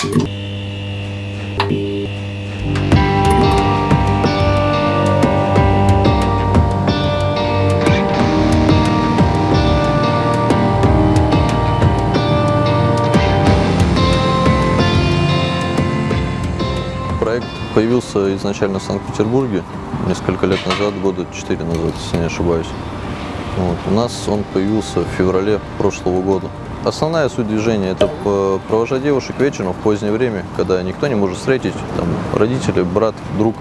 Проект появился изначально в Санкт-Петербурге несколько лет назад, года 4 назад, если не ошибаюсь. Вот. У нас он появился в феврале прошлого года. Основная суть движения – это провожать девушек вечером в позднее время, когда никто не может встретить, там, родители, брат, друг,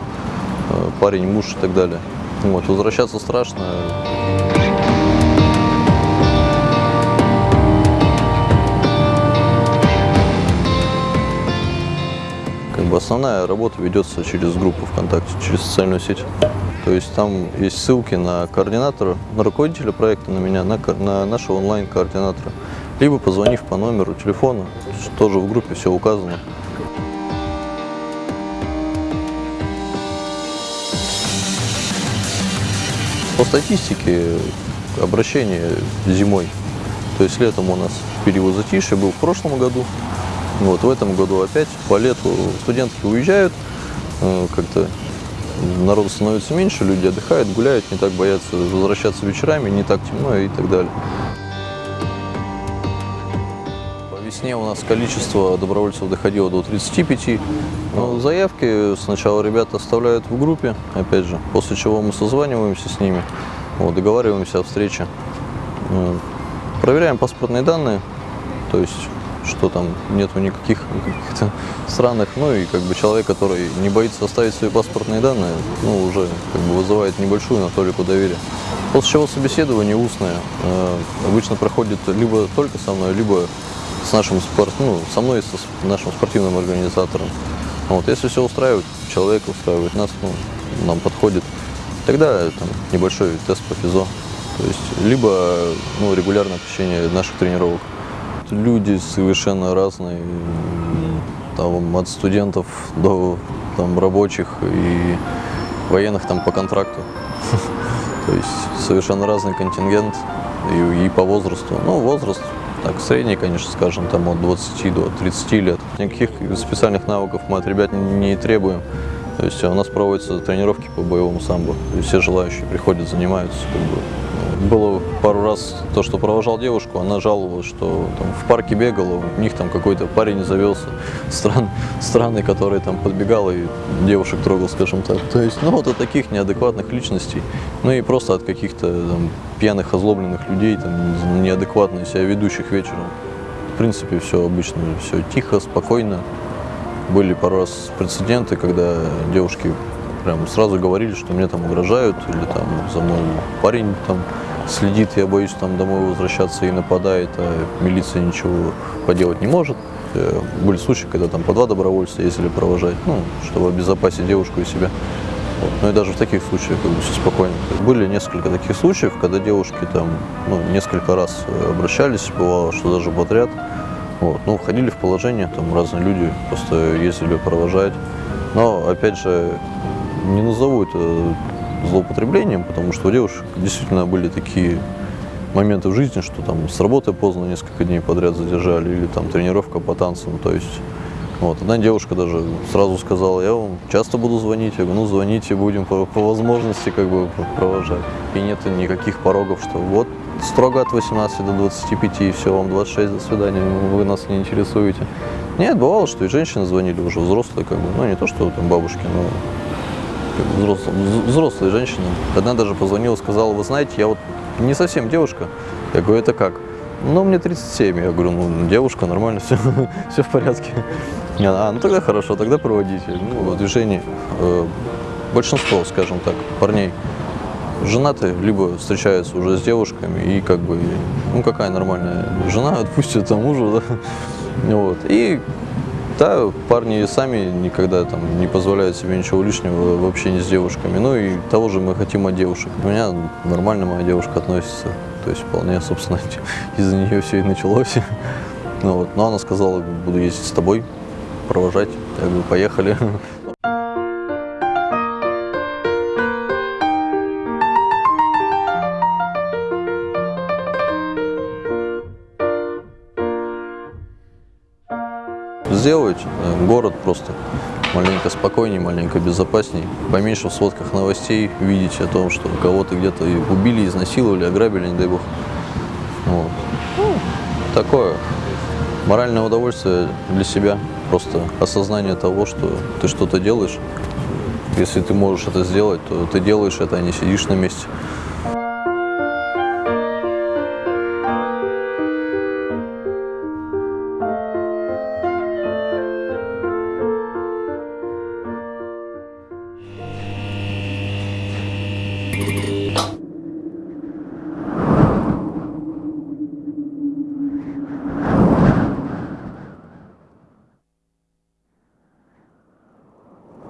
э, парень, муж и так далее. Вот. Возвращаться страшно, Как бы основная работа ведется через группу ВКонтакте, через социальную сеть. То есть там есть ссылки на координатора, на руководителя проекта, на меня, на, на нашего онлайн-координатора. Либо позвонив по номеру телефона, тоже в группе все указано. По статистике обращение зимой, то есть летом у нас период затишья был в прошлом году, вот в этом году опять по лету студентки уезжают, э, как-то народу становится меньше, люди отдыхают, гуляют, не так боятся возвращаться вечерами, не так темно и так далее. Весне у нас количество добровольцев доходило до 35. Но заявки сначала ребята оставляют в группе, опять же, после чего мы созваниваемся с ними, вот, договариваемся о встрече. Проверяем паспортные данные, то есть что там нету никаких каких-то странных, ну и как бы человек, который не боится оставить свои паспортные данные, ну уже как бы вызывает небольшую, но толику доверия. После чего собеседование устное э, обычно проходит либо только со мной, либо с нашим спорт, ну, со мной и с- нашим спортивным организатором. Вот, если все устраивает, человек устраивает нас, ну, нам подходит, тогда там небольшой тест по физо. То есть либо ну, регулярное посещение наших тренировок. Люди совершенно разные, там, от студентов до там, рабочих и военных там по контракту. То есть совершенно разный контингент и, и по возрасту. Ну, возраст так средний, конечно, скажем, там от 20 до 30 лет. Никаких специальных навыков мы от ребят не требуем. То есть у нас проводятся тренировки по боевому самбо. Есть все желающие приходят, занимаются. Как бы. Было пару раз то, что провожал девушку, она жаловалась, что там, в парке бегала, у них там какой-то парень завелся стран, странный, который там подбегал и девушек трогал, скажем так. То есть, ну вот от таких неадекватных личностей, ну и просто от каких-то пьяных, озлобленных людей, там, неадекватно себя ведущих вечером. В принципе, все обычно, все тихо, спокойно. Были пару раз прецеденты, когда девушки прям сразу говорили, что мне там угрожают, или там за мной парень там следит, я боюсь там домой возвращаться и нападает, а милиция ничего поделать не может. Э, Были случаи, когда там по два добровольца ездили провожать, ну, чтобы обезопасить девушку и себя. Вот. Ну и даже в таких случаях как бы все спокойно. Были несколько таких случаев, когда девушки там ну, несколько раз э, обращались, бывало, что даже подряд. Вот. Ну, входили в положение, там разные люди просто ездили провожать. Но, опять же, не назову это злоупотреблением, потому что у девушек действительно были такие моменты в жизни, что там с работы поздно несколько дней подряд задержали, или там тренировка по танцам, то есть вот, одна девушка даже сразу сказала, я вам часто буду звонить, я говорю, ну звоните, будем по, по возможности как бы провожать. И нет никаких порогов, что вот строго от 18 до 25, и все, вам 26, до свидания, вы нас не интересуете. Нет, бывало, что и женщины звонили уже взрослые, как бы, ну не то, что там бабушки, но как бы взрослые, вз- взрослые женщины. Одна даже позвонила, сказала, вы знаете, я вот не совсем девушка. Я говорю, это как? Ну, мне 37. Я говорю, ну, девушка, нормально, все, все в порядке. Она, А, ну тогда хорошо, тогда проводите. Ну, в движении э, большинство, скажем так, парней женаты, либо встречаются уже с девушками, и как бы, ну, какая нормальная жена отпустит там мужа, да? Вот. И да, парни сами никогда там не позволяют себе ничего лишнего в общении с девушками. Ну и того же мы хотим от девушек. У меня нормально моя девушка относится. То есть вполне, собственно, из-за нее все и началось. Ну, вот. Но она сказала, буду ездить с тобой, провожать. Я говорю, поехали. сделать э, город просто маленько спокойнее, маленько безопаснее, поменьше в сводках новостей видеть о том, что кого-то где-то убили, изнасиловали, ограбили, не дай бог. Вот. Такое моральное удовольствие для себя, просто осознание того, что ты что-то делаешь. Если ты можешь это сделать, то ты делаешь это, а не сидишь на месте.